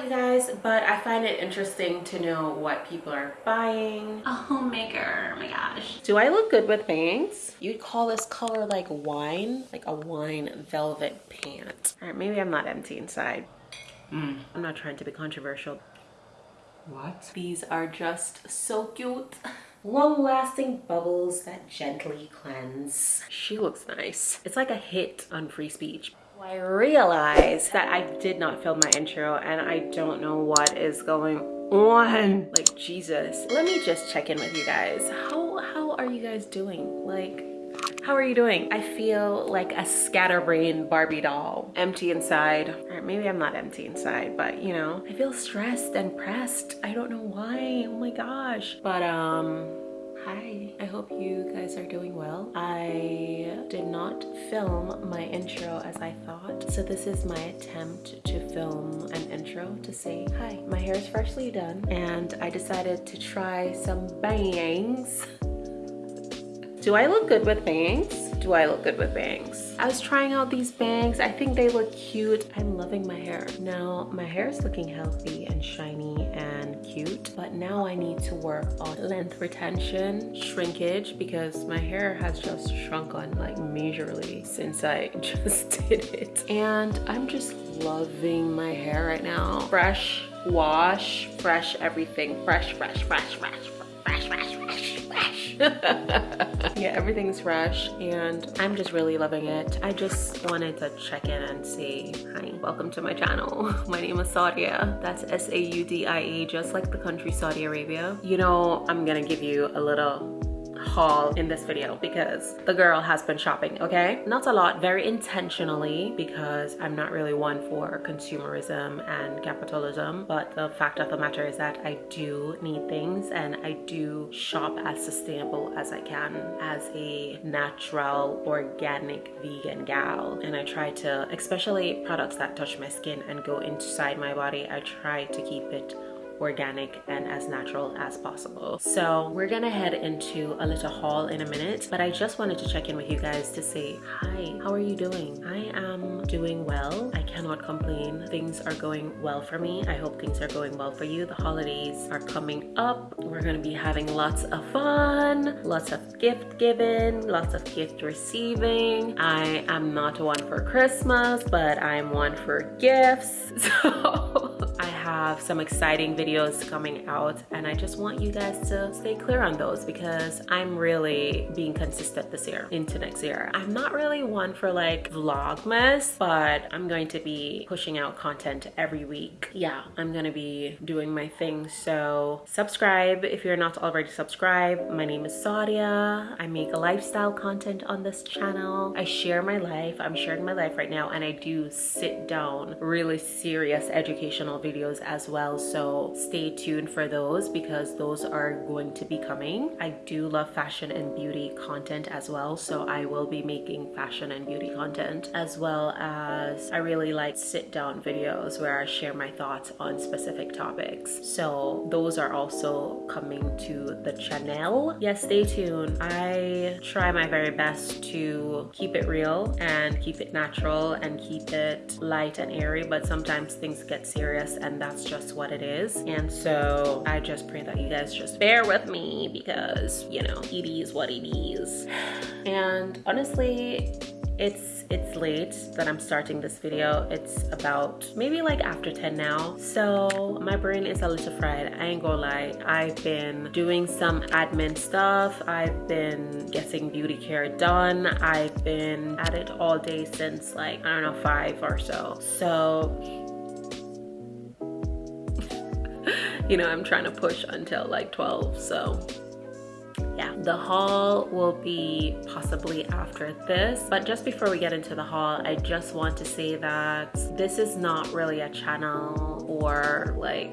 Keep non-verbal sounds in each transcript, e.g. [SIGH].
about you guys, but I find it interesting to know what people are buying. A homemaker, oh my gosh. Do I look good with bangs? You'd call this color like wine, like a wine velvet pant. All right, maybe I'm not empty inside. Mm. I'm not trying to be controversial. What? These are just so cute. Long-lasting bubbles that gently cleanse. She looks nice. It's like a hit on free speech. I realized that I did not film my intro and I don't know what is going on. Like, Jesus. Let me just check in with you guys. How, how are you guys doing? Like, how are you doing? I feel like a scatterbrain Barbie doll, empty inside. Or maybe I'm not empty inside, but you know, I feel stressed and pressed. I don't know why, oh my gosh. But um, Hi, I hope you guys are doing well. I did not film my intro as I thought. So this is my attempt to film an intro to say hi. My hair is freshly done and I decided to try some bangs. [LAUGHS] Do I look good with bangs? Do I look good with bangs? I was trying out these bangs. I think they look cute. I'm loving my hair. Now, my hair is looking healthy and shiny and cute, but now I need to work on length retention, shrinkage, because my hair has just shrunk on like majorly since I [LAUGHS] just did it. And I'm just loving my hair right now. Fresh wash, fresh everything. Fresh, fresh, fresh, fresh, [LAUGHS] yeah, everything's fresh and I'm just really loving it. I just wanted to check in and say hi. Welcome to my channel. [LAUGHS] My name is Saudia. That's S-A-U-D-I-A, just like the country Saudi Arabia. You know, I'm gonna give you a little haul in this video because the girl has been shopping, okay? Not a lot, very intentionally because I'm not really one for consumerism and capitalism, but the fact of the matter is that I do need things and I do shop as sustainable as I can as a natural, organic, vegan gal. And I try to, especially products that touch my skin and go inside my body, I try to keep it organic and as natural as possible. So we're gonna head into a little haul in a minute, but I just wanted to check in with you guys to say, hi, how are you doing? I am doing well. I cannot complain. Things are going well for me. I hope things are going well for you. The holidays are coming up. We're gonna be having lots of fun, lots of gift giving, lots of gift receiving. I am not one for Christmas, but I'm one for gifts. [LAUGHS] So [LAUGHS] I have some exciting videos coming out and I just want you guys to stay clear on those because I'm really being consistent this year into next year. I'm not really one for like vlogmas, but I'm going to be pushing out content every week. Yeah, I'm gonna be doing my thing. So subscribe if you're not already subscribed. My name is Saudia. I make lifestyle content on this channel. I share my life. I'm sharing my life right now and I do sit down really serious educational videos as well. So stay tuned for those because those are going to be coming. I do love fashion and beauty content as well. So I will be making fashion and beauty content as well as I really like sit down videos where I share my thoughts on specific topics. So those are also coming to the channel. Yes, stay tuned. I try my very best to keep it real and keep it natural and keep it light and airy, but sometimes things get serious and that's just what it is. And so I just pray that you guys just bear with me because, you know, it is what it is. And honestly, it's it's late that I'm starting this video. It's about maybe like after 10 now. So my brain is a little fried. I ain't gonna lie. I've been doing some admin stuff. I've been getting beauty care done. I've been at it all day since like, I don't know, five or so. So you know, I'm trying to push until like 12. So yeah, the haul will be possibly after this. But just before we get into the haul, I just want to say that this is not really a channel or like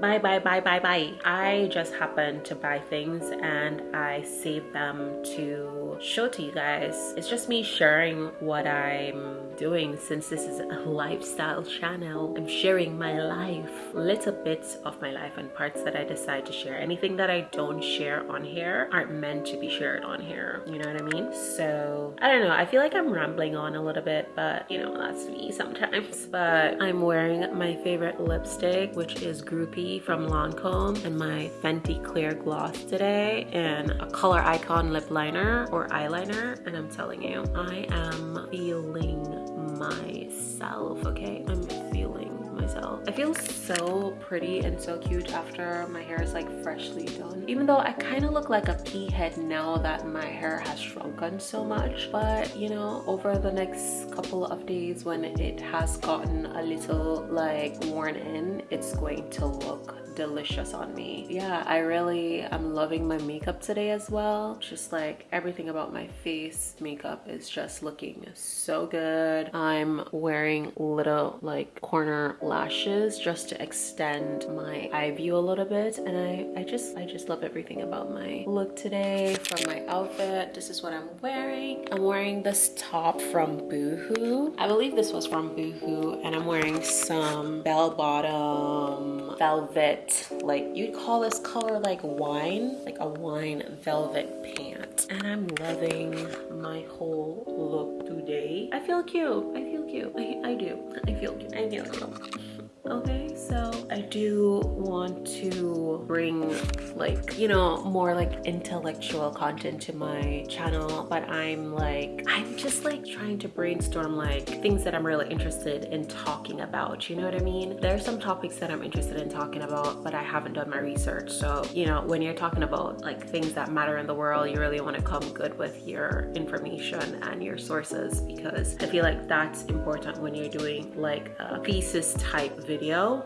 bye bye bye bye bye i just happen to buy things and i save them to show to you guys it's just me sharing what i'm doing since this is a lifestyle channel. I'm sharing my life, little bits of my life and parts that I decide to share. Anything that I don't share on here aren't meant to be shared on here. You know what I mean? So I don't know. I feel like I'm rambling on a little bit, but you know, that's me sometimes. But I'm wearing my favorite lipstick, which is Groupie from Lancome and my Fenty Clear Gloss today and a color icon lip liner or eyeliner. And I'm telling you, I am feeling myself, okay? I'm feeling myself. I feel so pretty and so cute after my hair is like freshly done. Even though I kind of look like a pea head now that my hair has shrunken so much. But you know, over the next couple of days when it has gotten a little like worn in, it's going to look delicious on me. Yeah, I really am loving my makeup today as well. Just like everything about my face makeup is just looking so good. I'm wearing little like corner lashes just to extend my eye view a little bit. And I, I just, I just love everything about my look today. From my outfit, this is what I'm wearing. I'm wearing this top from Boohoo. I believe this was from Boohoo and I'm wearing some bell bottom velvet like you'd call this color like wine like a wine velvet pant. And i'm loving my whole look today. I feel cute. I feel cute. I, I do. [LAUGHS] I feel cute. I feel cute okay so i do want to bring like you know more like intellectual content to my channel but i'm like i'm just like trying to brainstorm like things that i'm really interested in talking about you know what i mean? There's some topics that i'm interested in talking about but i haven't done my research so you know when you're talking about like things that matter in the world you really want to come good with your information and your sources because i feel like that's important when you're doing like a thesis type video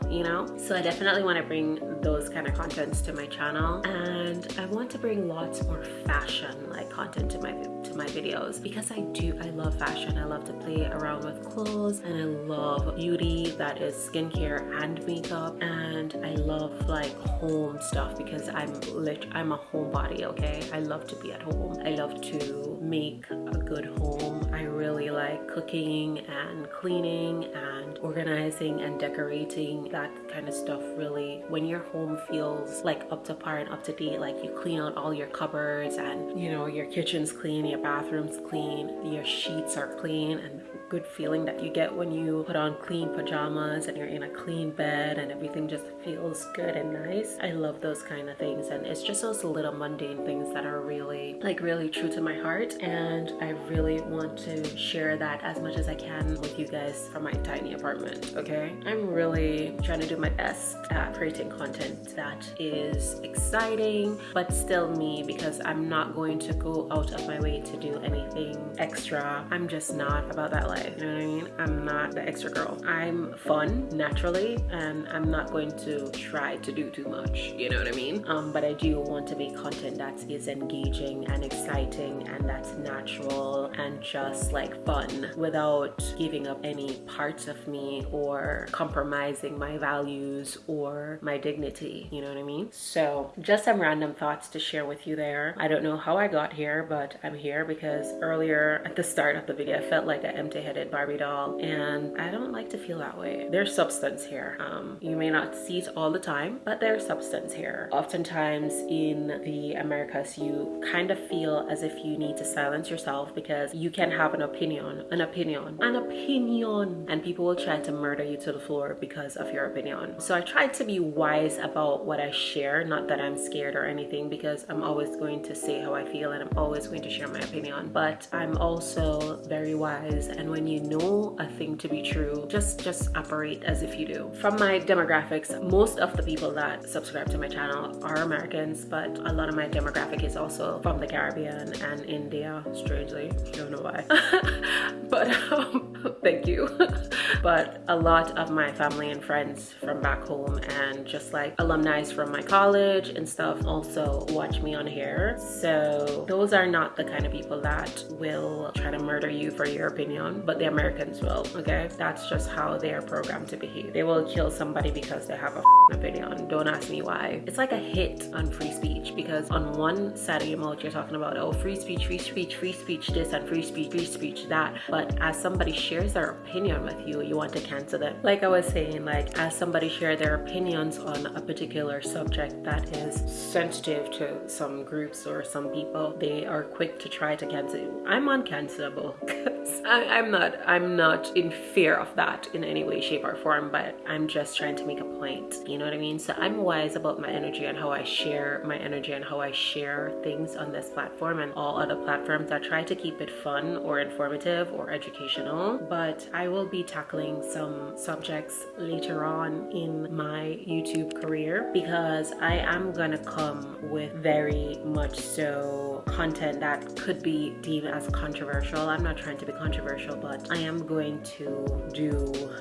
you know? So i definitely want to bring those kind of contents to my channel and i want to bring lots more fashion like content to my my videos because i do i love fashion. I love to play around with clothes and i love beauty that is skincare and makeup. And i love like home stuff because i'm lit i'm a homebody okay? I love to be at home. I love to make a good home. I really like cooking and cleaning and organizing and decorating. That kind of stuff really when your home feels like up to par and up to date like you clean out all your cupboards and you know your kitchen's clean your bathroom's clean your sheets are clean and good feeling that you get when you put on clean pajamas and you're in a clean bed and everything just feels good and nice. I love those kind of things and it's just those little mundane things that are really like really true to my heart and I really want to share that as much as I can with you guys from my tiny apartment, okay? I'm really trying to do my best at creating content that is exciting but still me because I'm not going to go out of my way to do anything extra. I'm just not about that life you know what I mean? I'm not the extra girl. I'm fun naturally and I'm not going to try to do too much, you know what I mean? Um, but I do want to make content that is engaging and exciting and that's natural and just like fun without giving up any parts of me or compromising my values or my dignity, you know what I mean? So just some random thoughts to share with you there. I don't know how I got here, but I'm here because earlier at the start of the video, I felt like an empty-headed Barbie doll and I don't like to feel that way. There's substance here. Um, you may not see it all the time, but there's substance here. Oftentimes in the Americas, you kind of feel as if you need to silence yourself because you can have an opinion, an opinion, an opinion, and people will try to murder you to the floor because of your opinion. So I try to be wise about what I share, not that I'm scared or anything because I'm always going to say how I feel and I'm always going to share my opinion, but I'm also very wise and when you know a thing to be true, just just operate as if you do. From my demographics, most of the people that subscribe to my channel are Americans, but a lot of my demographic is also from the Caribbean and India, strangely. I don't know why. [LAUGHS] but um, [LAUGHS] thank you. [LAUGHS] but a lot of my family and friends from back home and just like alumni from my college and stuff also watch me on here. So those are not the kind of people that will try to murder you for your opinion, but the Americans will, okay? That's just how they are programmed to behave. They will kill somebody because they have a opinion. Don't ask me why. It's like a hit on free speech because on one side of your mouth, you're talking about, oh, free speech, free speech, free speech this and free speech, free speech that. But as somebody shares their opinion with you, you want to cancel them. Like I was saying, like as somebody share their opinions on a particular subject that is sensitive to some groups or some people, they are quick to try to cancel. I'm uncancelable [LAUGHS] because I'm not I'm not in fear of that in any way, shape, or form, but I'm just trying to make a point. You know what I mean? So I'm wise about my energy and how I share my energy and how I share things on this platform and all other platforms. I try to keep it fun or informative or educational, but I will be tackling some subjects later on in my YouTube career because I am gonna come with very much so content that could be deemed as controversial. I'm not trying to be controversial, but I am going to do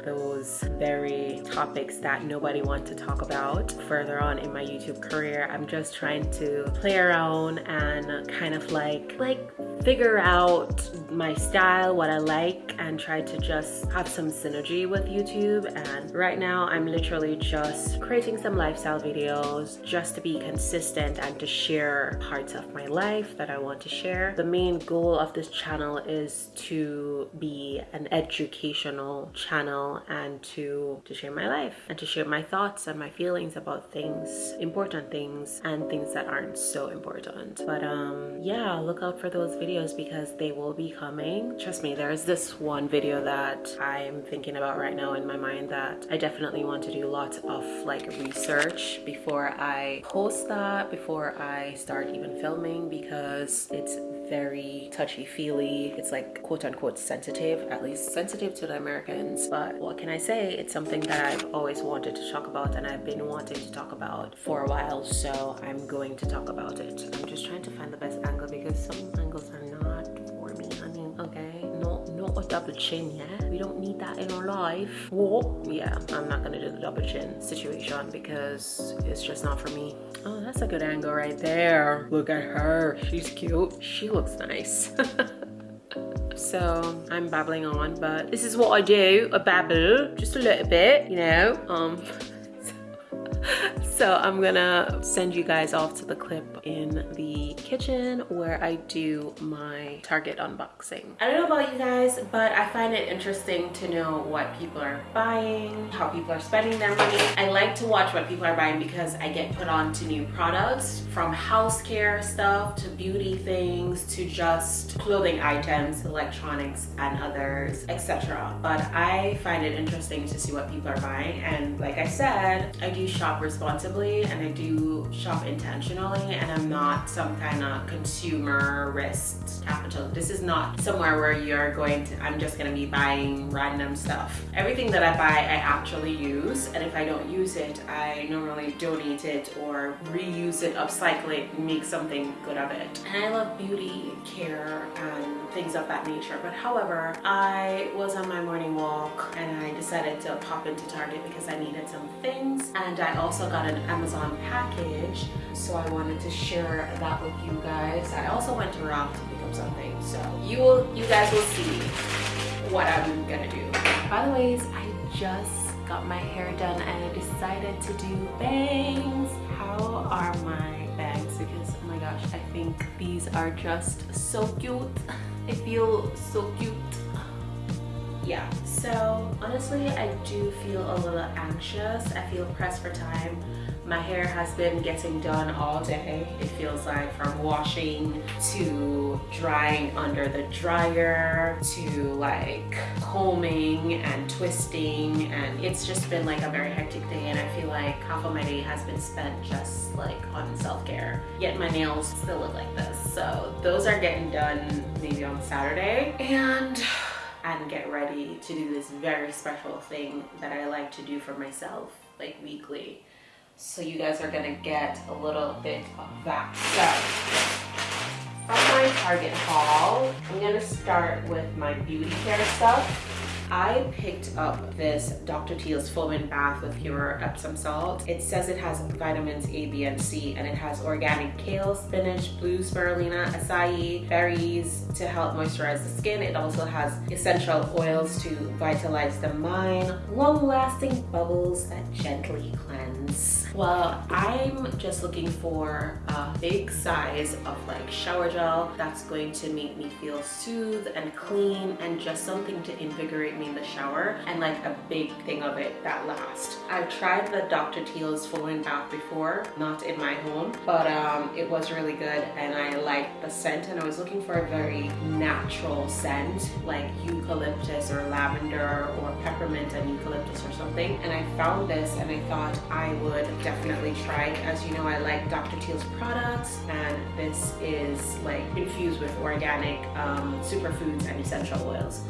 those very topics that nobody wants to talk about further on in my YouTube career. I'm just trying to play around and kind of like like figure out my style, what I like, and try to just have some synergy with YouTube. And right now, I'm literally just creating some lifestyle videos just to be consistent and to share parts of my life that I want to share. The main goal of this channel is to be an educational channel and to, to share my life and to share my thoughts and my feelings about things, important things, and things that aren't so important. But um, yeah, look out for those videos because they will be coming. Trust me, there's this one video that I'm thinking about right now in my mind that I definitely want to do lots of like research before I post that, before I start even filming because it's very touchy-feely. It's like quote-unquote sensitive, at least sensitive to the Americans. But what can I say? It's something that I've always wanted to talk about and I've been wanting to talk about for a while. So I'm going to talk about it. I'm just trying to find the best angle because some angles are not for me. I mean, okay, no, not a double chin, yeah? We don't need that in our life. What? Yeah, I'm not gonna do the double chin situation because it's just not for me. Oh, that's a good angle right there. Look at her, she's cute. She looks nice. [LAUGHS] so I'm babbling on, but this is what I do, a babble, just a little bit, you know. Um, [LAUGHS] so I'm gonna send you guys off to the clip in the kitchen where I do my Target unboxing. I don't know about you guys, but I find it interesting to know what people are buying, how people are spending their money. I like to watch what people are buying because I get put on to new products from house care stuff to beauty things to just clothing items, electronics and others, etc. But I find it interesting to see what people are buying and like I said, I do shop responsibly and I do shop intentionally and I'm not some kind of consumer risk capital. This is not somewhere where you're going to, I'm just gonna be buying random stuff. Everything that I buy, I actually use and if I don't use it, I normally donate it or reuse it, upcycle it, make something good of it. And I love beauty, care, and things of that nature. But however, I was on my morning walk and I decided to pop into Target because I needed some things and I also got an Amazon package so I wanted to share that with you guys. I also went to Rock to pick up something so you will you guys will see what I'm gonna do. By the ways, I just got my hair done and I decided to do bangs. How are my bangs? Because oh my gosh, I think these are just so cute. [LAUGHS] I feel so cute yeah so honestly i do feel a little anxious i feel pressed for time my hair has been getting done all day. It feels like from washing to drying under the dryer to like combing and twisting and it's just been like a very hectic day and I feel like half of my day has been spent just like on self-care. Yet my nails still look like this. So those are getting done maybe on Saturday and and get ready to do this very special thing that I like to do for myself like weekly. So you guys are gonna get a little bit of that. So from my Target haul, I'm gonna start with my beauty care stuff I picked up this Dr. Teal's foaming bath with pure Epsom salt. It says it has vitamins A, B, and C, and it has organic kale, spinach, blue spirulina, acai, berries to help moisturize the skin. It also has essential oils to vitalize the mind, long-lasting bubbles that gently cleanse. Well, I'm just looking for a big size of like shower gel that's going to make me feel soothed and clean and just something to invigorate me in the shower and like a big thing of it that lasts. I've tried the Dr. Teal's foaming bath before, not in my home, but um, it was really good and I liked the scent and I was looking for a very natural scent like eucalyptus or lavender or peppermint and eucalyptus or something and I found this and I thought I would definitely try. As you know, I like Dr. Teal's products and this is like infused with organic um, superfoods and essential oils.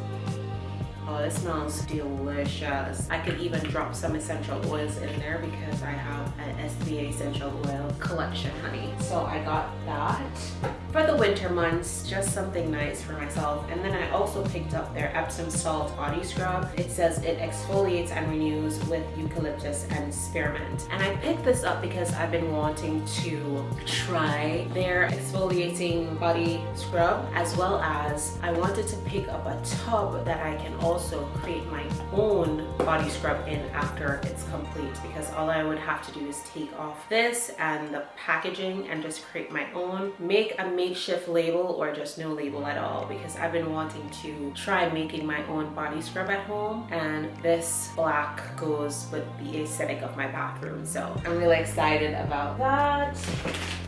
Oh, it smells delicious. I could even drop some essential oils in there because I have an SBA essential oil collection, honey. So I got that. For the winter months, just something nice for myself. And then I also picked up their Epsom Salt Body Scrub. It says it exfoliates and renews with eucalyptus and spearmint. And I picked this up because I've been wanting to try their exfoliating body scrub as well as I wanted to pick up a tub that I can also also create my own body scrub in after it's complete because all I would have to do is take off this and the packaging and just create my own. Make a makeshift label or just no label at all because I've been wanting to try making my own body scrub at home and this black goes with the aesthetic of my bathroom. So I'm really excited about that.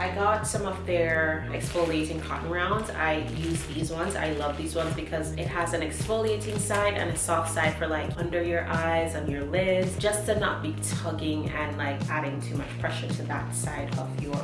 I got some of their exfoliating cotton rounds. I use these ones. I love these ones because it has an exfoliating side and a soft side for like under your eyes, on your lids, just to not be tugging and like adding too much pressure to that side of your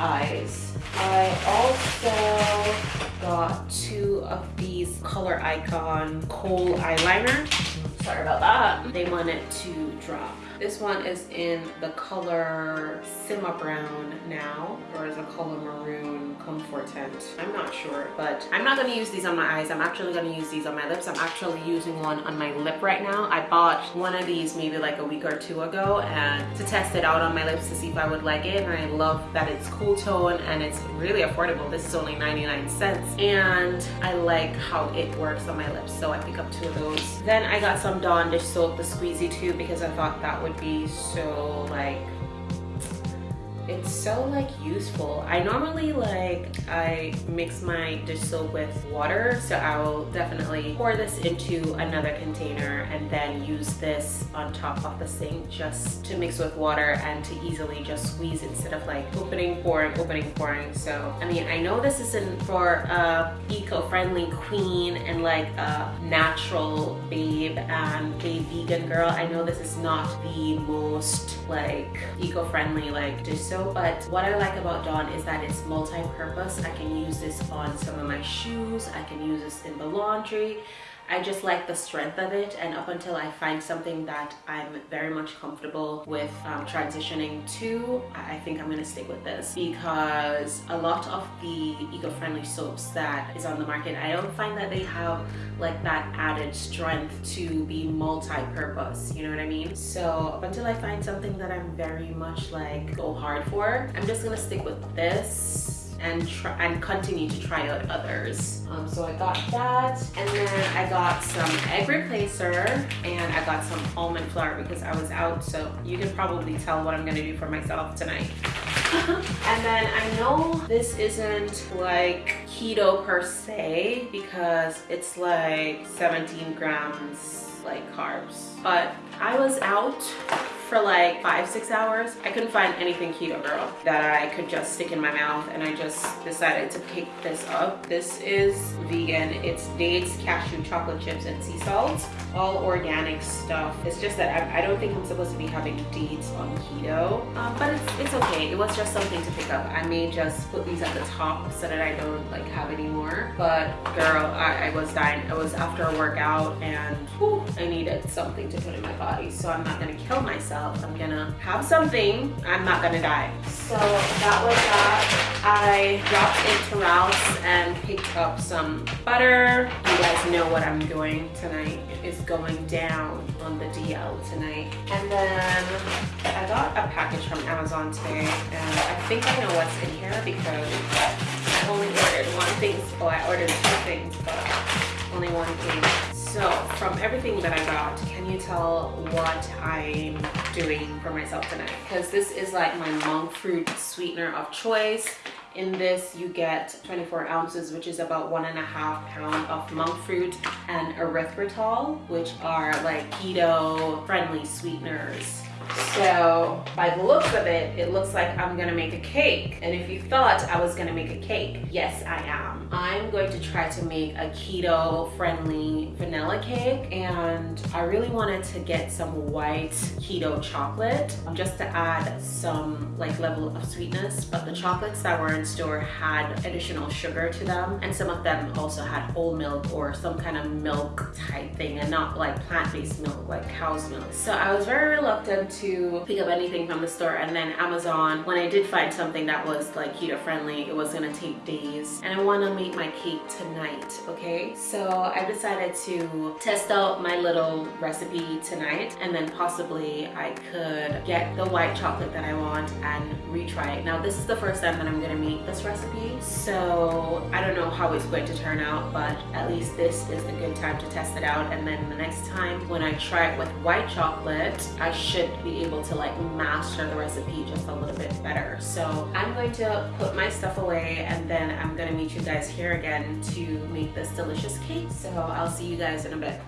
eyes. I also got two of these Color Icon Kohl eyeliner. Sorry about that. They wanted to drop this one is in the color Simma Brown now, or is a color Maroon Comfortant. I'm not sure, but I'm not gonna use these on my eyes. I'm actually gonna use these on my lips. I'm actually using one on my lip right now. I bought one of these maybe like a week or two ago and to test it out on my lips to see if I would like it. And I love that it's cool tone and it's really affordable. This is only 99 cents. And I like how it works on my lips. So I pick up two of those. Then I got some Dawn Dish Soap, the squeezy tube, because I thought that would would be so like it's so like useful. I normally like i mix my dish soap with water so i will definitely pour this into another container and then use this on top of the sink just to mix with water and to easily just squeeze instead of like opening pouring opening pouring. So i mean i know this isn't for a eco-friendly queen and like a natural babe and a vegan girl. I know this is not the most like eco-friendly like dish soap but what I like about Dawn is that it's multi-purpose. I can use this on some of my shoes. I can use this in the laundry. I just like the strength of it and up until I find something that I'm very much comfortable with um, transitioning to, I think I'm gonna stick with this because a lot of the eco-friendly soaps that is on the market, I don't find that they have like that added strength to be multi-purpose, you know what I mean? So until I find something that I'm very much like go hard for, I'm just gonna stick with this and try and continue to try out others. Um, so I got that and then I got some egg replacer and I got some almond flour because I was out so you can probably tell what I'm gonna do for myself tonight. [LAUGHS] and then I know this isn't like keto per se because it's like 17 grams like carbs but I was out for like five, six hours. I couldn't find anything keto girl that I could just stick in my mouth and I just decided to pick this up. This is vegan. It's dates, cashew, chocolate chips, and sea salt. All organic stuff. It's just that I, I don't think I'm supposed to be having dates on keto, um, but it's, it's okay. It was just something to pick up. I may just put these at the top so that I don't like have any more. But girl, I, I was dying. I was after a workout and whew, I needed something to put in my body. So I'm not gonna kill myself. I'm gonna have something. I'm not gonna die. So that was that. I dropped into Ralph's and picked up some butter. You guys know what I'm doing tonight. It's going down on the DL tonight. And then I got a package from Amazon today and I think I know what's in here because I only ordered one thing. Oh, I ordered two things, but only one thing. So from everything that I got, can you tell what I'm doing for myself tonight? Because this is like my monk fruit sweetener of choice in this, you get 24 ounces, which is about one and a half pound of monk fruit and erythritol, which are like keto friendly sweeteners. So by the looks of it, it looks like I'm gonna make a cake. And if you thought I was gonna make a cake, yes, I am. I'm going to try to make a keto friendly vanilla cake. And I really wanted to get some white keto chocolate um, just to add some like level of sweetness. But the chocolates that were in store had additional sugar to them. And some of them also had whole milk or some kind of milk type thing and not like plant-based milk, like cow's milk. So I was very reluctant to pick up anything from the store. And then Amazon when I did find something that was like keto friendly it was gonna take days. And I want to make my cake tonight okay? So I decided to test out my little recipe tonight. And then possibly I could get the white chocolate that I want and retry it. Now this is the first time that I'm gonna make this recipe. So I don't know how it's going to turn out but at least this is the good time to test it out. And then the next time when I try it with white chocolate I should be able to like master the recipe just a little bit better. So I'm going to put my stuff away and then I'm gonna meet you guys here again to make this delicious cake. So I'll see you guys in a bit.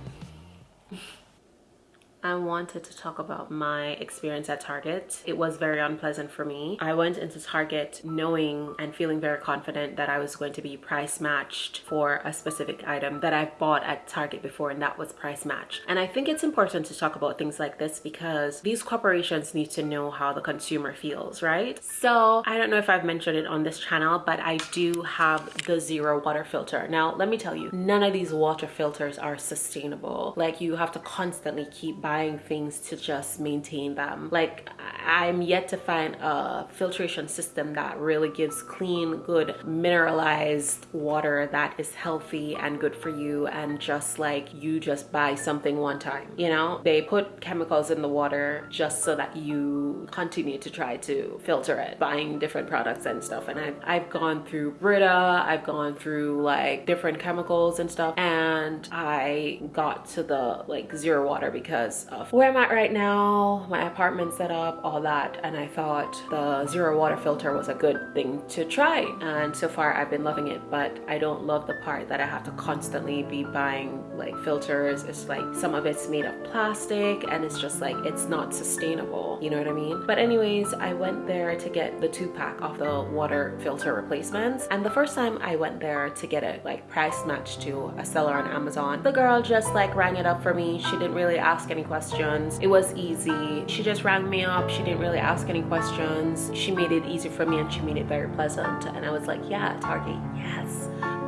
I wanted to talk about my experience at Target. It was very unpleasant for me. I went into Target knowing and feeling very confident that I was going to be price matched for a specific item that I've bought at Target before and that was price matched. And I think it's important to talk about things like this because these corporations need to know how the consumer feels, right? So I don't know if I've mentioned it on this channel, but I do have the zero water filter. Now, let me tell you, none of these water filters are sustainable. Like you have to constantly keep buying buying things to just maintain them. Like I'm yet to find a filtration system that really gives clean, good, mineralized water that is healthy and good for you and just like you just buy something one time, you know? They put chemicals in the water just so that you continue to try to filter it, buying different products and stuff. And I've, I've gone through Brita, I've gone through like different chemicals and stuff and I got to the like zero water because of where I'm at right now, my apartment set up, all that. And I thought the zero water filter was a good thing to try. And so far I've been loving it, but I don't love the part that I have to constantly be buying like filters. It's like some of it's made of plastic and it's just like, it's not sustainable. You know what I mean? But anyways, I went there to get the two pack of the water filter replacements. And the first time I went there to get it like price matched to a seller on Amazon, the girl just like rang it up for me. She didn't really ask any questions. It was easy. She just rang me up. She didn't really ask any questions. She made it easy for me and she made it very pleasant. And I was like, yeah, Target, yes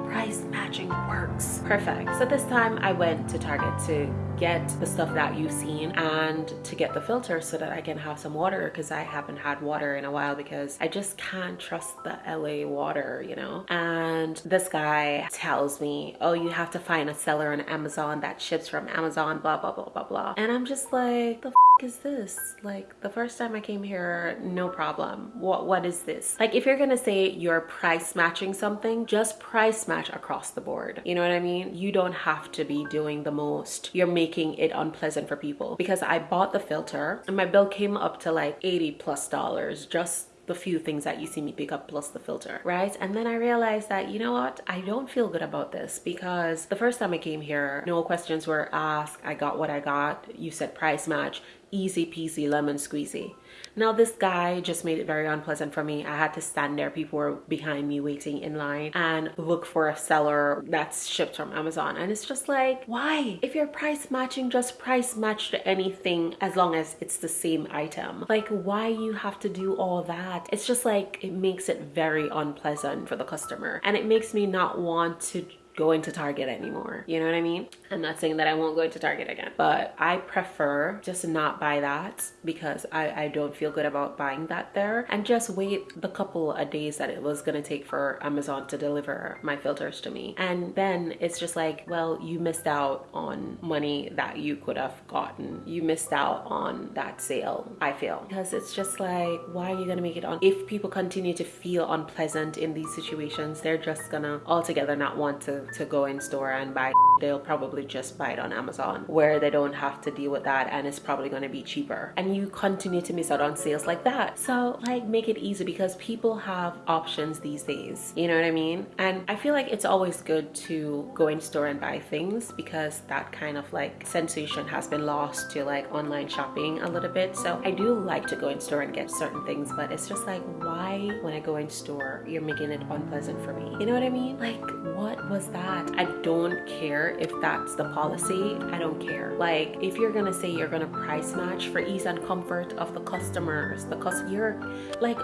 matching works. Perfect. So this time I went to Target to get the stuff that you've seen and to get the filter so that I can have some water because I haven't had water in a while because I just can't trust the LA water, you know? And this guy tells me, oh, you have to find a seller on Amazon that ships from Amazon, blah, blah, blah, blah, blah. And I'm just like, the is this? Like the first time I came here, no problem. What What is this? Like if you're gonna say you're price matching something, just price match across the board. You know what I mean? You don't have to be doing the most. You're making it unpleasant for people because I bought the filter and my bill came up to like 80 plus dollars just the few things that you see me pick up plus the filter, right? And then I realized that, you know what? I don't feel good about this because the first time I came here, no questions were asked. I got what I got. You said price match easy peasy lemon squeezy. Now this guy just made it very unpleasant for me. I had to stand there, people were behind me waiting in line and look for a seller that's shipped from Amazon. And it's just like, why? If you're price matching, just price match to anything as long as it's the same item. Like why you have to do all that? It's just like, it makes it very unpleasant for the customer. And it makes me not want to go to Target anymore. You know what I mean? I'm not saying that I won't go to Target again, but I prefer just not buy that because I, I don't feel good about buying that there and just wait the couple of days that it was gonna take for Amazon to deliver my filters to me. And then it's just like, well, you missed out on money that you could have gotten. You missed out on that sale, I feel. Because it's just like, why are you gonna make it on? If people continue to feel unpleasant in these situations, they're just gonna altogether not want to, to go in store and buy they'll probably just buy it on Amazon where they don't have to deal with that and it's probably going to be cheaper. And you continue to miss out on sales like that. So like make it easy because people have options these days. You know what I mean? And I feel like it's always good to go in store and buy things because that kind of like sensation has been lost to like online shopping a little bit. So I do like to go in store and get certain things but it's just like why when I go in store you're making it unpleasant for me? You know what I mean? Like what was that I don't care if that's the policy. I don't care. Like if you're gonna say you're gonna price match for ease and comfort of the customers the you're like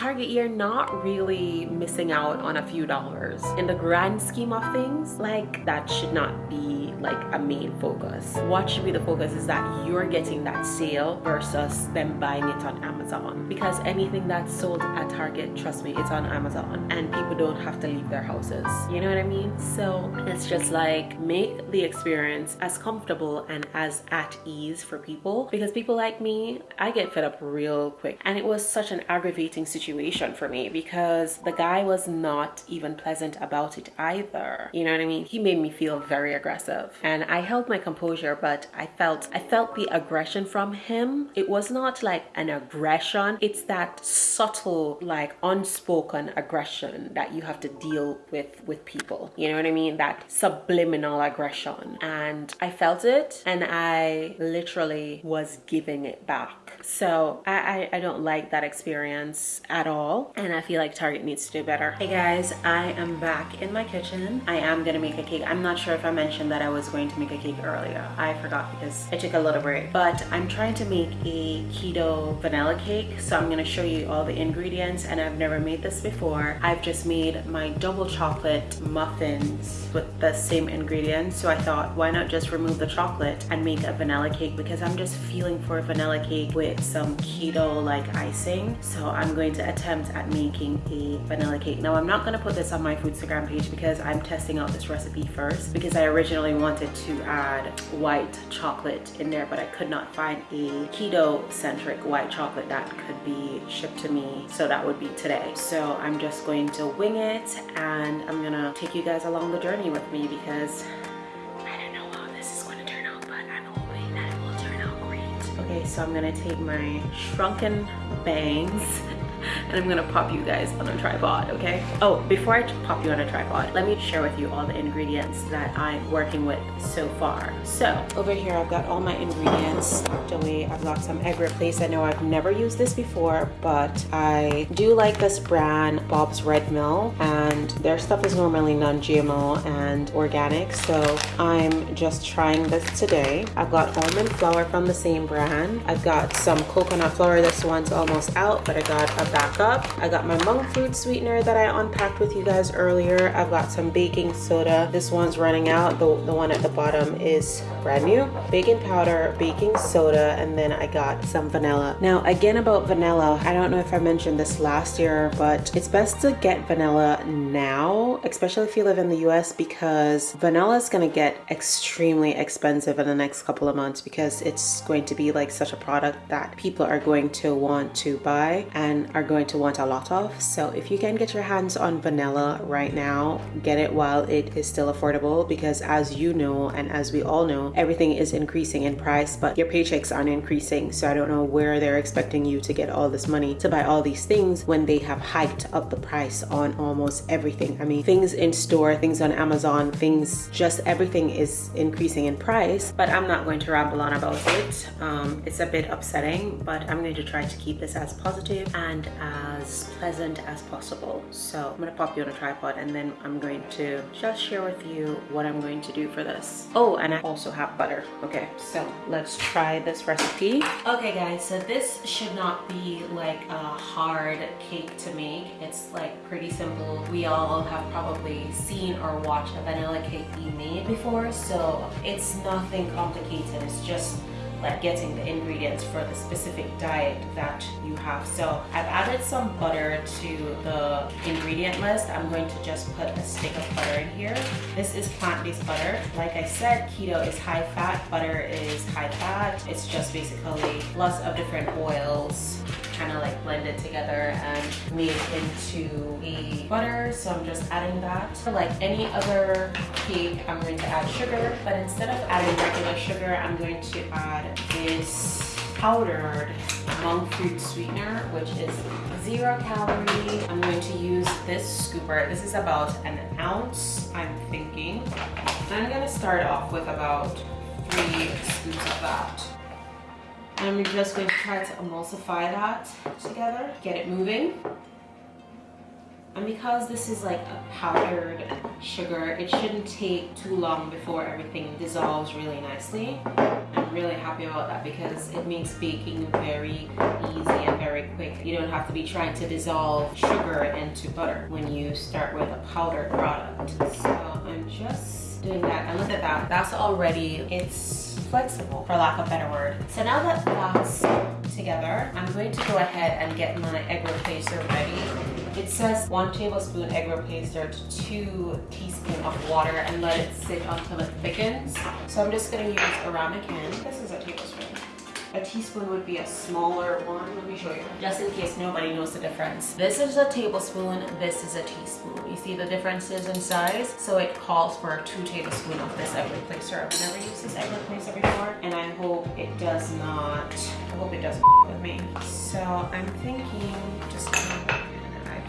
Target, you're not really missing out on a few dollars. In the grand scheme of things, like that should not be like a main focus. What should be the focus is that you're getting that sale versus them buying it on Amazon. Because anything that's sold at Target, trust me, it's on Amazon and people don't have to leave their houses. You know what I mean? So it's just like make the experience as comfortable and as at ease for people because people like me, I get fed up real quick. And it was such an aggravating situation for me because the guy was not even pleasant about it either. You know what I mean? He made me feel very aggressive and I held my composure, but I felt, I felt the aggression from him. It was not like an aggression. It's that subtle, like unspoken aggression that you have to deal with with people. You know what I mean? That subliminal aggression. And I felt it and I literally was giving it back. So I, I, I don't like that experience at all. And I feel like Target needs to do better. Hey guys, I am back in my kitchen. I am gonna make a cake. I'm not sure if I mentioned that I was going to make a cake earlier. I forgot because I took a little break. But I'm trying to make a keto vanilla cake. So I'm gonna show you all the ingredients and I've never made this before. I've just made my double chocolate muffins with the same ingredients. So I thought, why not just remove the chocolate and make a vanilla cake because I'm just feeling for a vanilla cake with some keto like icing. So I'm going to attempt at making a vanilla cake. Now I'm not gonna put this on my Foodstagram page because I'm testing out this recipe first because I originally wanted to add white chocolate in there, but I could not find a keto centric white chocolate that could be shipped to me. So that would be today. So I'm just going to wing it and I'm gonna take you guys along the journey with me because Okay, so I'm gonna take my shrunken bangs and I'm gonna pop you guys on a tripod, okay? Oh, before I pop you on a tripod, let me share with you all the ingredients that I'm working with so far. So, over here I've got all my ingredients tucked away. I've got some egg replace. I know I've never used this before, but I do like this brand, Bob's Red Mill, and their stuff is normally non-GMO and organic, so I'm just trying this today. I've got almond flour from the same brand. I've got some coconut flour. This one's almost out, but I got a backup. I got my monk fruit sweetener that I unpacked with you guys earlier. I've got some baking soda. This one's running out. The, the one at the bottom is brand new. Baking powder, baking soda, and then I got some vanilla. Now, again about vanilla, I don't know if I mentioned this last year, but it's best to get vanilla now, especially if you live in the US, because vanilla is gonna get extremely expensive in the next couple of months because it's going to be like such a product that people are going to want to buy and are going to want a lot of. So if you can get your hands on vanilla right now, get it while it is still affordable because as you know, and as we all know, everything is increasing in price, but your paychecks aren't increasing. So I don't know where they're expecting you to get all this money to buy all these things when they have hiked up the price on almost everything. I mean, things in store, things on Amazon, things, just everything is increasing in price, but I'm not going to ramble on about it. Um, it's a bit upsetting, but I'm going to try to keep this as positive and as pleasant as possible. So I'm gonna pop you on a tripod and then I'm going to just share with you what I'm going to do for this. Oh, and I also have butter. Okay, so let's try this recipe. Okay guys, so this should not be like a hard cake to make. It's like pretty simple. We all have probably seen or watched a vanilla cake be made before, so it's nothing complicated. It's just like getting the ingredients for the specific diet that you have. So I've added some butter to the ingredient list. I'm going to just put a stick of butter in here. This is plant-based butter. Like I said, keto is high fat, butter is high fat. It's just basically lots of different oils kind of like blended together and made into a butter. So I'm just adding that. Like any other cake, I'm going to add sugar, but instead of adding regular sugar, I'm going to add this powdered monk fruit sweetener, which is zero calorie. I'm going to use this scooper. This is about an ounce, I'm thinking. I'm gonna start off with about three scoops of that. I'm just going to try to emulsify that together, get it moving. And because this is like a powdered sugar, it shouldn't take too long before everything dissolves really nicely. I'm really happy about that because it makes baking very easy and very quick. You don't have to be trying to dissolve sugar into butter when you start with a powdered product. So I'm just doing that and look at that. That's already, it's flexible for lack of a better word. So now that that's together, I'm going to go ahead and get my egg replacer ready. It says one tablespoon egg replacer to two teaspoons of water and let it sit until it thickens. So I'm just gonna use a ramekin. This is a tablespoon. A teaspoon would be a smaller one. Let me show you. Just in case nobody knows the difference. This is a tablespoon, this is a teaspoon. You see the differences in size? So it calls for two tablespoons of this egg replacer. I've never used this egg replacer before and I hope it does not, I hope it doesn't with me. So I'm thinking just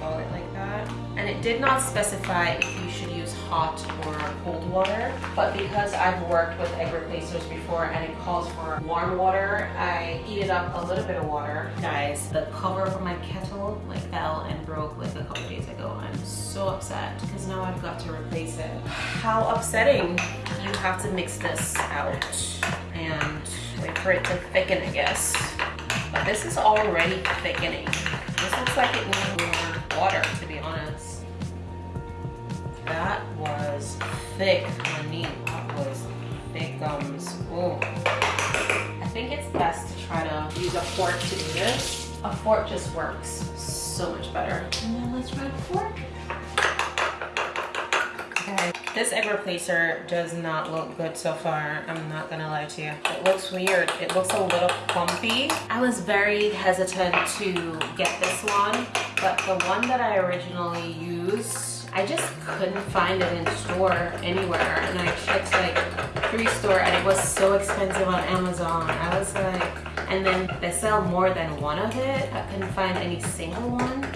eyeball it like that. And it did not specify if you should use hot or cold water, but because I've worked with egg replacers before and it calls for warm water, I heated up a little bit of water. Guys, the cover for my kettle like fell and broke like a couple days ago. I'm so upset because now I've got to replace it. How upsetting. You have to mix this out and wait for it to thicken, I guess. But this is already thickening. This looks like it needs more water, to be honest. That was thick, honey. That was thick gums. Oh. I think it's best to try to use a fork to do this. A fork just works so much better. And then let's try a fork. Okay. This egg replacer does not look good so far. I'm not gonna lie to you. It looks weird. It looks a little clumpy. I was very hesitant to get this one, but the one that I originally used, I just couldn't find it in store anywhere. And I checked like three store and it was so expensive on Amazon. I was like, and then they sell more than one of it. I couldn't find any single one.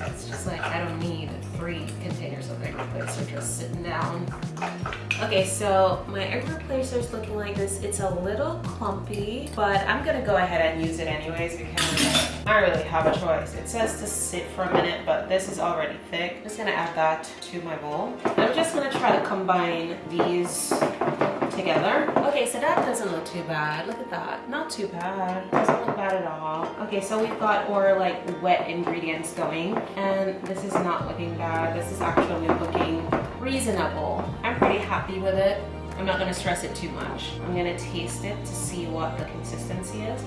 It's just like, I don't need three containers of egg replacer just sitting down. Okay, so my egg replacer is looking like this. It's a little clumpy, but I'm gonna go ahead and use it anyways because I really have a choice. It says to sit for a minute, but this is already thick. I'm just gonna add that to my bowl. I'm just gonna try to combine these together. Okay, so that doesn't look too bad. Look at that. Not too bad. Doesn't look bad at all. Okay, so we've got our like wet ingredients going and this is not looking bad. This is actually looking reasonable. I'm pretty happy with it. I'm not gonna stress it too much. I'm gonna taste it to see what the consistency is.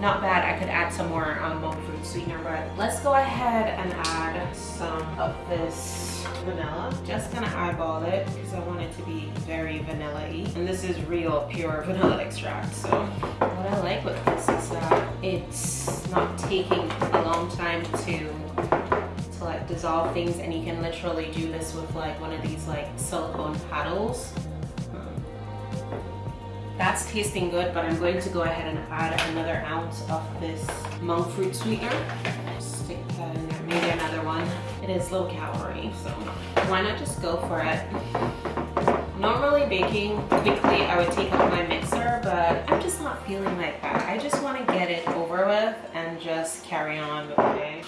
Not bad, I could add some more um, monk fruit sweetener, but let's go ahead and add some of this vanilla. Just gonna eyeball it because I want it to be very vanilla-y. And this is real pure vanilla extract. So what I like with this is that it's not taking a long time to dissolve things and you can literally do this with like one of these like silicone paddles that's tasting good, but I'm going to go ahead and add another ounce of this monk fruit sweetener. Stick that in there, maybe another one. It is low calorie, so why not just go for it? Normally baking quickly, I would take out my mixer, but I'm just not feeling like that. I just want to get it over with and just carry on with the day.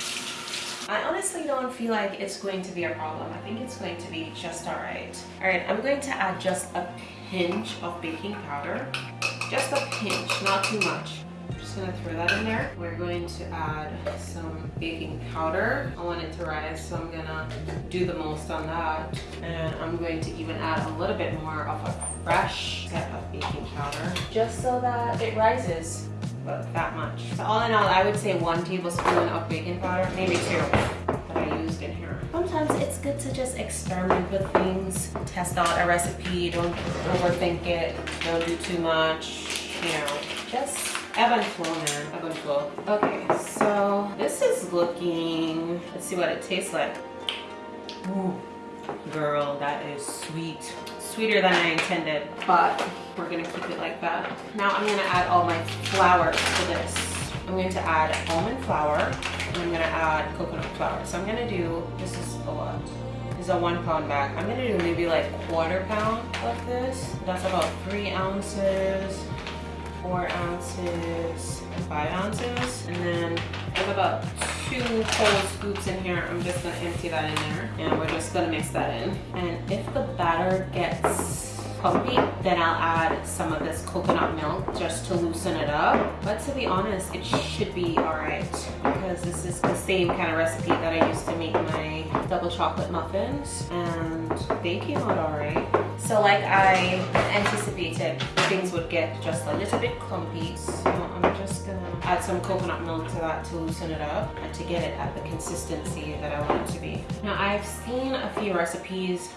I honestly don't feel like it's going to be a problem. I think it's going to be just all right. All right, I'm going to add just a pinch of baking powder. Just a pinch, not too much. I'm just gonna throw that in there. We're going to add some baking powder. I want it to rise, so I'm gonna do the most on that. And I'm going to even add a little bit more of a fresh set of baking powder, just so that it rises but that much. So all in all, I would say one tablespoon of baking powder, maybe two that I used in here. Sometimes it's good to just experiment with things, test out a recipe, don't overthink it, don't do too much, you know, just ebb and flow, man, ebb and flow. Okay, so this is looking, let's see what it tastes like. Ooh, girl, that is sweet sweeter than I intended, but we're gonna keep it like that. Now I'm gonna add all my flour to this. I'm going to add almond flour and I'm gonna add coconut flour. So I'm gonna do, this is a lot. This is a one pound bag. I'm gonna do maybe like quarter pound of this. That's about three ounces, four ounces, five ounces. And then have about two whole scoops in here. I'm just gonna empty that in there and we're just gonna mix that in. And if the batter gets pumpy, then I'll add some of this coconut milk just to loosen it up. But to be honest, it should be all right because this is the same kind of recipe that I used to make my double chocolate muffins and they came out all right. So like I anticipated, things would get just a little bit clumpy. So I'm just gonna add some coconut milk to that to loosen it up and to get it at the consistency that I want it to be. Now I've seen a few recipes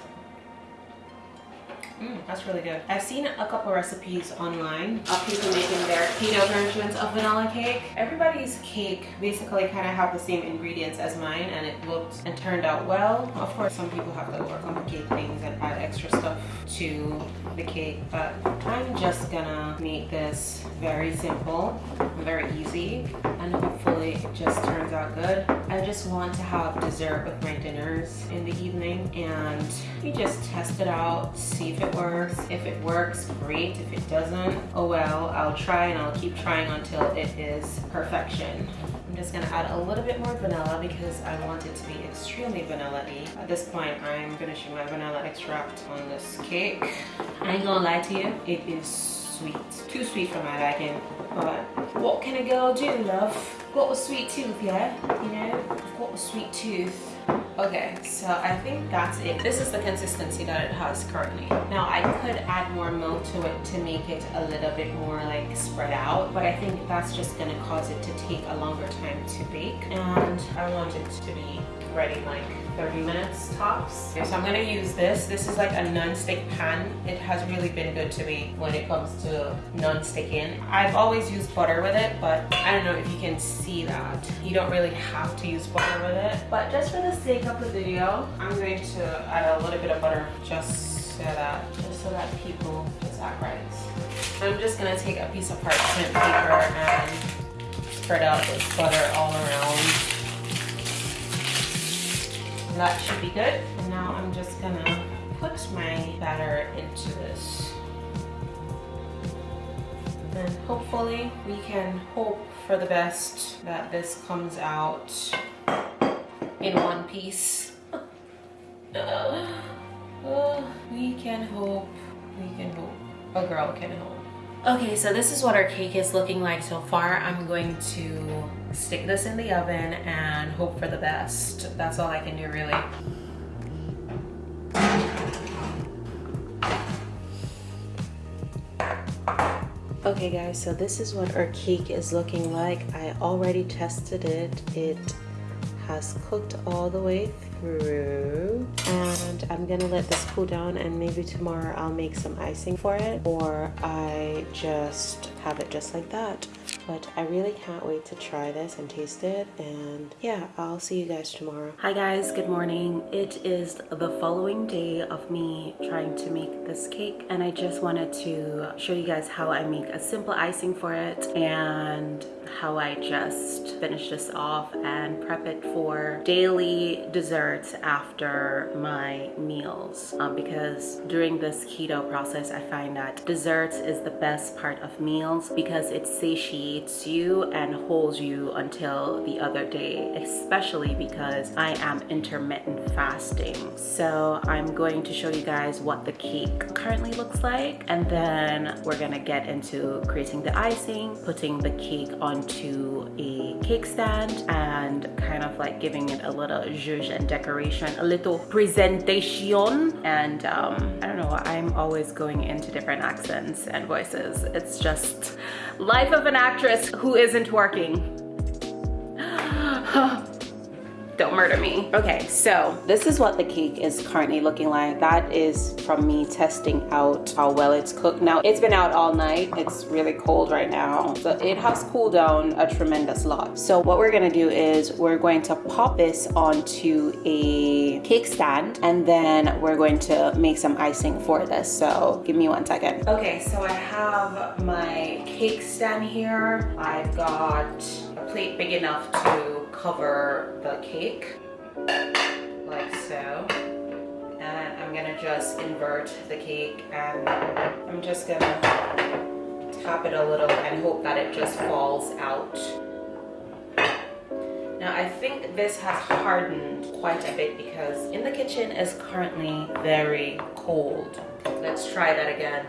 Mm, that's really good. I've seen a couple recipes online of people making their keto versions of vanilla cake. Everybody's cake basically kind of have the same ingredients as mine and it looked and turned out well. Of course, some people have to overcomplicate things and add extra stuff to the cake, but I'm just gonna make this very simple, very easy, and hopefully it just turns out good. I just want to have dessert with my dinners in the evening and we just test it out, see if it works. If it works, great. If it doesn't, oh well, I'll try and I'll keep trying until it is perfection. I'm just gonna add a little bit more vanilla because I want it to be extremely vanilla-y. At this point, I'm finishing my vanilla extract on this cake. I ain't gonna lie to you, it is sweet. Too sweet for my liking, but what can a girl do, love? Got a sweet tooth, yeah? You know, I've got a sweet tooth. Okay, so I think that's it. This is the consistency that it has currently. Now I could add more milk to it to make it a little bit more like spread out, but I think that's just gonna cause it to take a longer time to bake. And I want it to be ready like 30 minutes tops. Okay, so I'm gonna use this. This is like a non-stick pan. It has really been good to me when it comes to non-sticking. I've always used butter with it, but I don't know if you can see that. You don't really have to use butter with it. But just for the sake of the video, I'm going to add a little bit of butter just so that, just so that people get that right. I'm just gonna take a piece of parchment paper and spread out this butter all around that should be good. Now I'm just gonna put my batter into this. And hopefully we can hope for the best that this comes out in one piece. [LAUGHS] Uh, we can hope, we can hope, a girl can hope. Okay, so this is what our cake is looking like so far. I'm going to stick this in the oven and hope for the best. That's all I can do really. Okay guys, so this is what our cake is looking like. I already tested it. It has cooked all the way through. And I'm gonna let this cool down and maybe tomorrow I'll make some icing for it. Or I just have it just like that. But I really can't wait to try this and taste it. And yeah I'll see you guys tomorrow. Hi guys good morning. It is the following day of me trying to make this cake. And I just wanted to show you guys how I make a simple icing for it. And how I just finish this off and prep it for daily desserts after my meals. Um, because during this keto process I find that desserts is the best part of meals because it satiates you and holds you until the other day especially because I am intermittent fasting. So I'm going to show you guys what the cake currently looks like and then we're gonna get into creating the icing putting the cake onto a cake stand and kind of like giving it a little zhuzh and decoration a little presentation. And um, I don't know I'm always going into different accents and voices. It's just life of an actress who isn't working [GASPS] don't murder me. Okay, so this is what the cake is currently looking like. That is from me testing out how well it's cooked. Now, it's been out all night. It's really cold right now. So it has cooled down a tremendous lot. So what we're gonna do is we're going to pop this onto a cake stand and then we're going to make some icing for this. So give me one second. Okay, so I have my cake stand here. I've got plate big enough to cover the cake. Like so. And I'm gonna just invert the cake and I'm just gonna tap it a little and hope that it just falls out. Now I think this has hardened quite a bit because in the kitchen is currently very cold let's try that again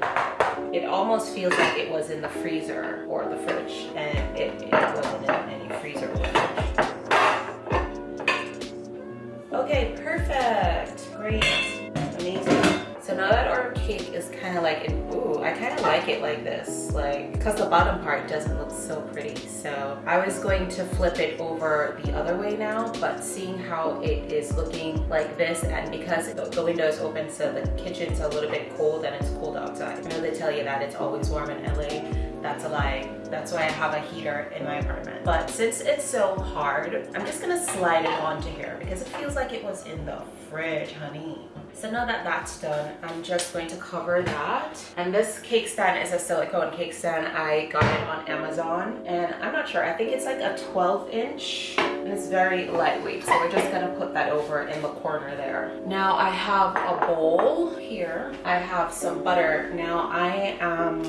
it almost feels like it was in the freezer or the fridge and it, it wasn't in any freezer or fridge Okay, perfect. Great. Amazing. So now that our cake is kind of like, ooh, I kind of like it like this, like, because the bottom part doesn't look so pretty. So I was going to flip it over the other way now, but seeing how it is looking like this, and because the window is open, so the kitchen's a little bit cold and it's cold outside. I know they tell you that it's always warm in LA. That's a lie. That's why I have a heater in my apartment. But since it's so hard, I'm just gonna slide it onto here because it feels like it was in the fridge, honey. So now that that's done, I'm just going to cover that. And this cake stand is a silicone cake stand. I got it on Amazon and I'm not sure, I think it's like a 12 inch and it's very lightweight. So we're just gonna put that over in the corner there. Now I have a bowl here. I have some butter. Now I am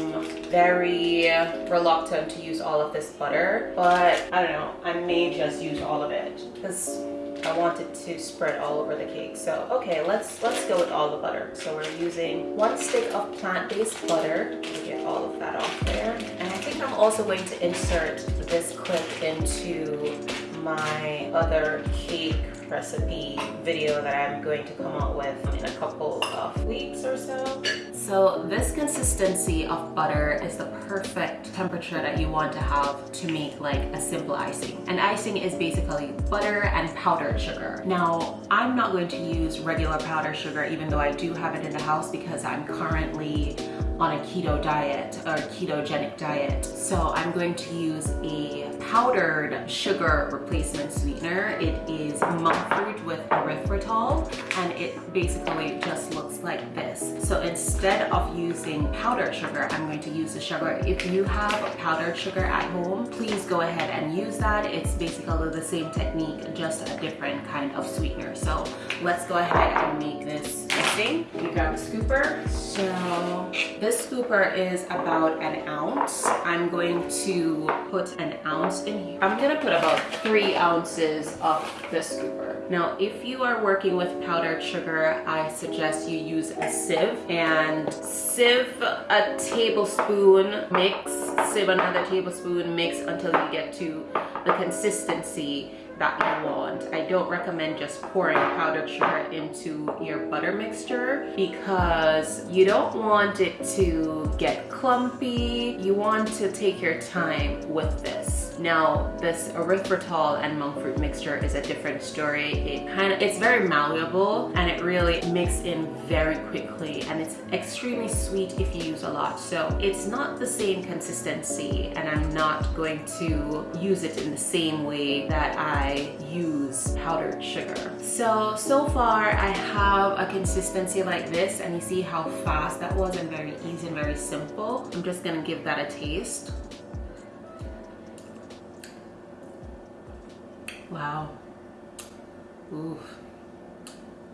very reluctant to use all of this butter, but I don't know, I may just use all of it because I want it to spread all over the cake. So, okay, let's let's go with all the butter. So we're using one stick of plant-based butter to get all of that off there. And I think I'm also going to insert this clip into my other cake recipe video that I'm going to come out with in a couple of weeks or so. So this consistency of butter is the perfect temperature that you want to have to make like a simple icing. And icing is basically butter and powdered sugar. Now, I'm not going to use regular powdered sugar even though I do have it in the house because I'm currently on a keto diet or ketogenic diet. So I'm going to use a powdered sugar replacement sweetener. It is monk fruit with erythritol and it basically just looks like this. So instead of using powdered sugar, I'm going to use the sugar. If you have powdered sugar at home, please go ahead and use that. It's basically the same technique, just a different kind of sweetener. So let's go ahead and make this thing. We grab a scooper. So this scooper is about an ounce. I'm going to put an ounce in here. I'm gonna put about three ounces of this scooper. Now, if you are working with powdered sugar, I suggest you use a sieve and sieve a tablespoon, mix, sieve another tablespoon, mix until you get to the consistency that you want. I don't recommend just pouring powdered sugar into your butter mixture because you don't want it to get clumpy. You want to take your time with Now, this erythritol and monk fruit mixture is a different story. It kind of, it's very malleable and it really mixes in very quickly and it's extremely sweet if you use a lot. So it's not the same consistency and I'm not going to use it in the same way that I use powdered sugar. So, so far I have a consistency like this and you see how fast that was and very easy and very simple. I'm just gonna give that a taste. Wow. Ooh,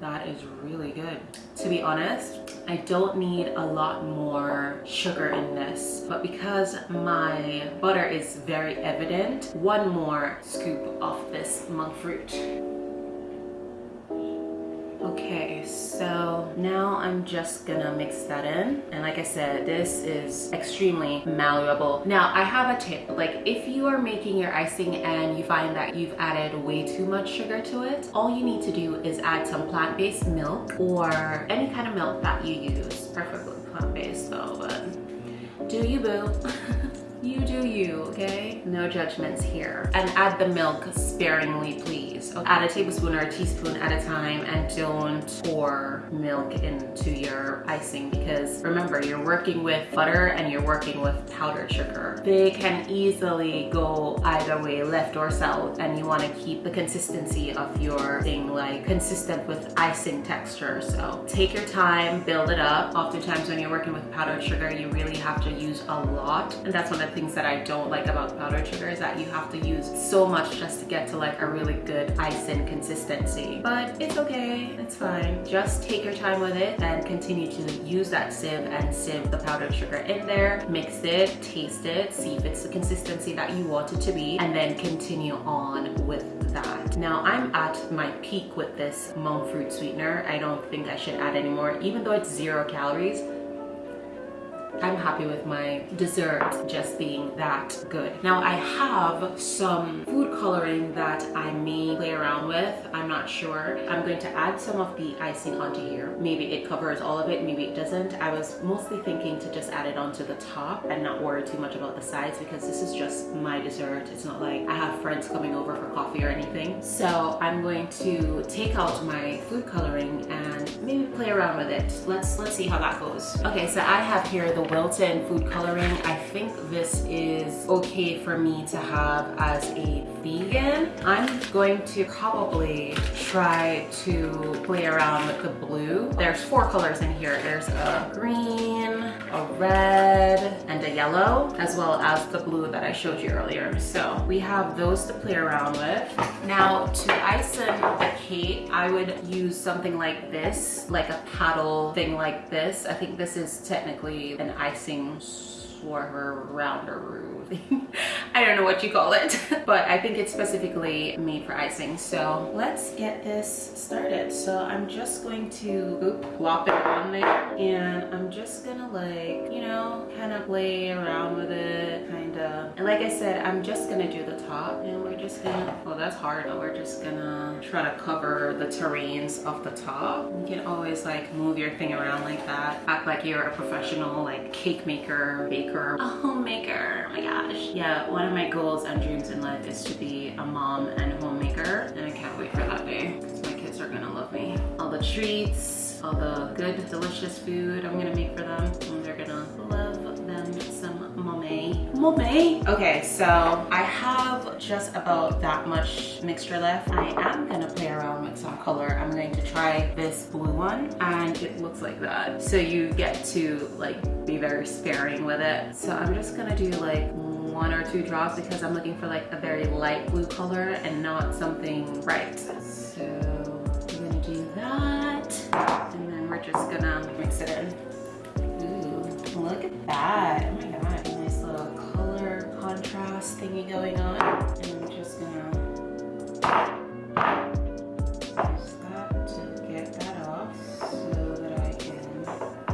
that is really good. To be honest, I don't need a lot more sugar in this, but because my butter is very evident, one more scoop of this monk fruit. Okay, so now I'm just gonna mix that in. And like I said, this is extremely malleable. Now I have a tip, like if you are making your icing and you find that you've added way too much sugar to it, all you need to do is add some plant-based milk or any kind of milk that you use, preferably plant-based though, but do you boo. [LAUGHS] you do you, okay? No judgments here. And add the milk sparingly, please. Okay. Add a tablespoon or a teaspoon at a time and don't pour milk into your icing because remember, you're working with butter and you're working with powdered sugar. They can easily go either way, left or south, and you want to keep the consistency of your thing like consistent with icing texture. So take your time, build it up. Oftentimes when you're working with powdered sugar, you really have to use a lot. And that's of the things that I don't like about powdered sugar is that you have to use so much just to get to like a really good icing consistency. But it's okay, it's fine. Just take your time with it and continue to use that sieve and sieve the powdered sugar in there. Mix it, taste it, see if it's the consistency that you want it to be, and then continue on with that. Now I'm at my peak with this monk fruit sweetener. I don't think I should add any more, even though it's zero calories. I'm happy with my dessert just being that good. Now I have some food coloring that I may play around with. I'm not sure. I'm going to add some of the icing onto here. Maybe it covers all of it, maybe it doesn't. I was mostly thinking to just add it onto the top and not worry too much about the sides because this is just my dessert. It's not like I have friends coming over for coffee or anything. So I'm going to take out my food coloring and maybe play around with it. Let's let's see how that goes. Okay, so I have here the Wilton food coloring. I think this is okay for me to have as a vegan. I'm going to probably try to play around with the blue. There's four colors in here. There's a green, a red, and a yellow, as well as the blue that I showed you earlier. So we have those to play around with. Now to ice the cake, I would use something like this, like a paddle thing like this. I think this is technically an icing swerver roundaroo thing. [LAUGHS] I don't know what you call it, [LAUGHS] but I think it's specifically made for icing. So let's get this started. So I'm just going to oop, plop it on there and I'm just gonna like, you know, kind of play around with it, kind of. And like I said, I'm just gonna do the top and we're just gonna, well that's hard, we're just gonna try to cover the terrains of the top. You can always like move your thing around like that. Act like you're a professional like cake maker, baker. A homemaker, oh my gosh. Yeah, one of my goals and dreams in life is to be a mom and homemaker. And I can't wait for that day because my kids are gonna love me. All the treats, all the good, delicious food I'm gonna make for them. And they're gonna love Okay, so I have just about that much mixture left. I am gonna play around with some color. I'm going to try this blue one and it looks like that. So you get to like be very sparing with it. So I'm just gonna do like one or two drops because I'm looking for like a very light blue color and not something bright. So we're gonna do that and then we're just gonna mix it in. Ooh, look at that. Oh my god, contrast thingy going on. And I'm just gonna use that to get that off so that I can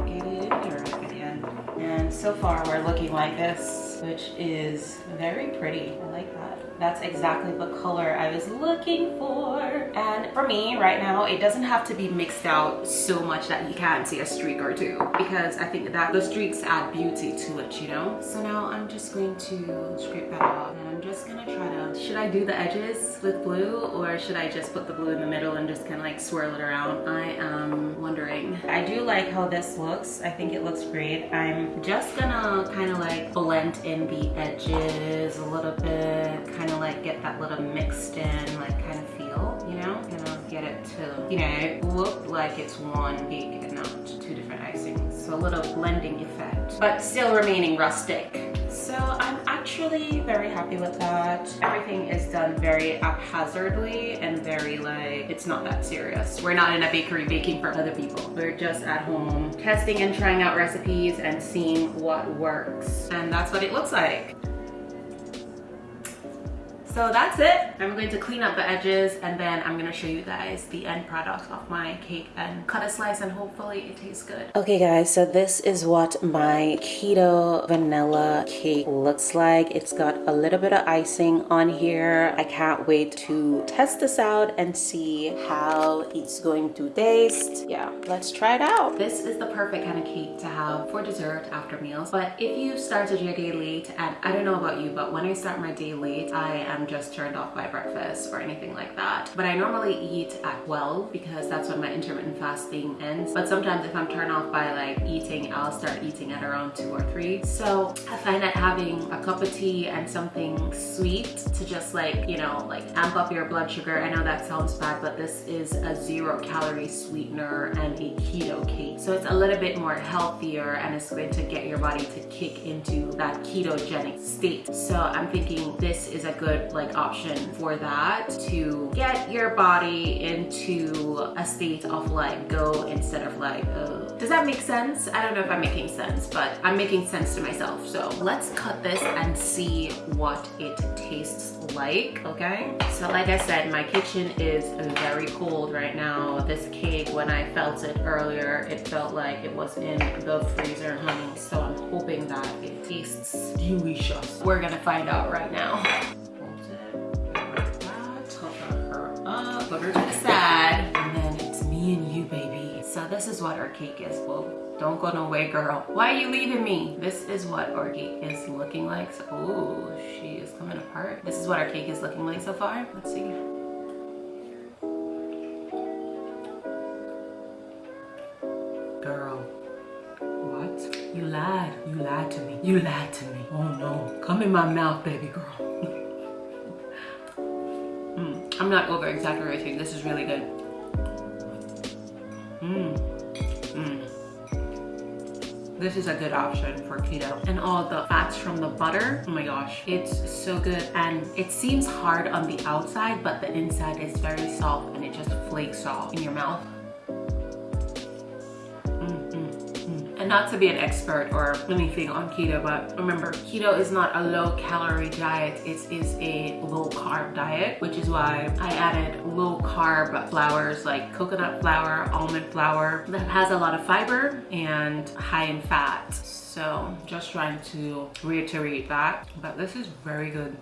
get it in there again. And so far we're looking like this, which is very pretty. I like that. That's exactly the color I was looking for. And for me right now, it doesn't have to be mixed out so much that you can't see a streak or two because I think that the streaks add beauty to it, you know? So now I'm just going to scrape that off I'm just gonna try to, should I do the edges with blue or should I just put the blue in the middle and just kind of like swirl it around? I am wondering. I do like how this looks. I think it looks great. I'm just gonna kind of like blend in the edges a little bit, kind of like get that little mixed in like kind of feel, you know? Of get it to, you know, look like it's one cake and not two different icings. So a little blending effect, but still remaining rustic. So I'm actually very happy with that. Everything is done very haphazardly and very like, it's not that serious. We're not in a bakery baking for other people. We're just at home testing and trying out recipes and seeing what works. And that's what it looks like. So that's it. I'm going to clean up the edges and then I'm gonna show you guys the end product of my cake and cut a slice and hopefully it tastes good. Okay guys, so this is what my keto vanilla cake looks like. It's got a little bit of icing on here. I can't wait to test this out and see how it's going to taste. Yeah, let's try it out. This is the perfect kind of cake to have for dessert after meals. But if you started your day late, and I don't know about you, but when I start my day late, I am just turned off by breakfast or anything like that. But I normally eat at 12 because that's when my intermittent fasting ends. But sometimes if I'm turned off by like eating, I'll start eating at around two or three. So I find that having a cup of tea and something sweet to just like, you know, like amp up your blood sugar. I know that sounds bad, but this is a zero calorie sweetener and a keto cake. So it's a little bit more healthier and it's going to get your body to kick into that ketogenic state. So I'm thinking this is a good like option for that to get your body into a state of like go instead of like oh. Does that make sense? I don't know if I'm making sense, but I'm making sense to myself. So let's cut this and see what it tastes like, okay? So like I said, my kitchen is very cold right now. This cake, when I felt it earlier, it felt like it was in the freezer, honey. So I'm hoping that it tastes delicious. We're gonna find out right now. Oh, put her to the side, and then it's me and you, baby. So this is what our cake is. Well, don't go no way, girl. Why are you leaving me? This is what our cake is looking like. So, oh, she is coming apart. This is what our cake is looking like so far. Let's see. Girl, what? You lied. You lied to me. You lied to me. Oh no. Come in my mouth, baby girl. [LAUGHS] I'm not over exaggerating. This is really good. Mmm. Mmm. This is a good option for keto. And all the fats from the butter, oh my gosh, it's so good. And it seems hard on the outside, but the inside is very soft and it just flakes off in your mouth. And not to be an expert or anything on keto, but remember, keto is not a low calorie diet. It is a low carb diet, which is why I added low carb flours like coconut flour, almond flour that has a lot of fiber and high in fat. So just trying to reiterate that, but this is very good.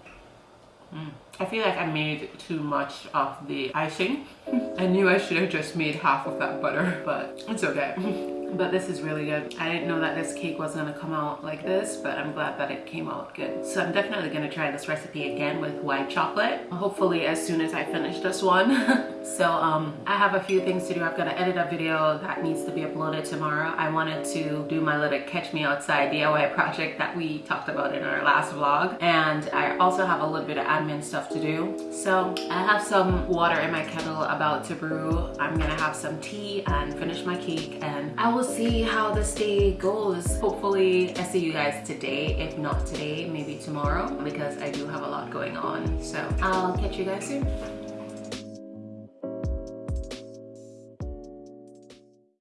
Mm. I feel like I made too much of the icing. [LAUGHS] I knew I should have just made half of that butter, but it's okay. [LAUGHS] but this is really good. I didn't know that this cake was gonna come out like this, but I'm glad that it came out good. So I'm definitely gonna try this recipe again with white chocolate, hopefully as soon as I finish this one. [LAUGHS] so um, I have a few things to do. I've got to edit a video that needs to be uploaded tomorrow. I wanted to do my little Catch Me Outside DIY project that we talked about in our last vlog. And I also have a little bit of admin stuff to do. So I have some water in my kettle about to brew. I'm gonna have some tea and finish my cake and I will will see how this day goes. Hopefully I see you guys today. If not today, maybe tomorrow because I do have a lot going on. So I'll catch you guys soon.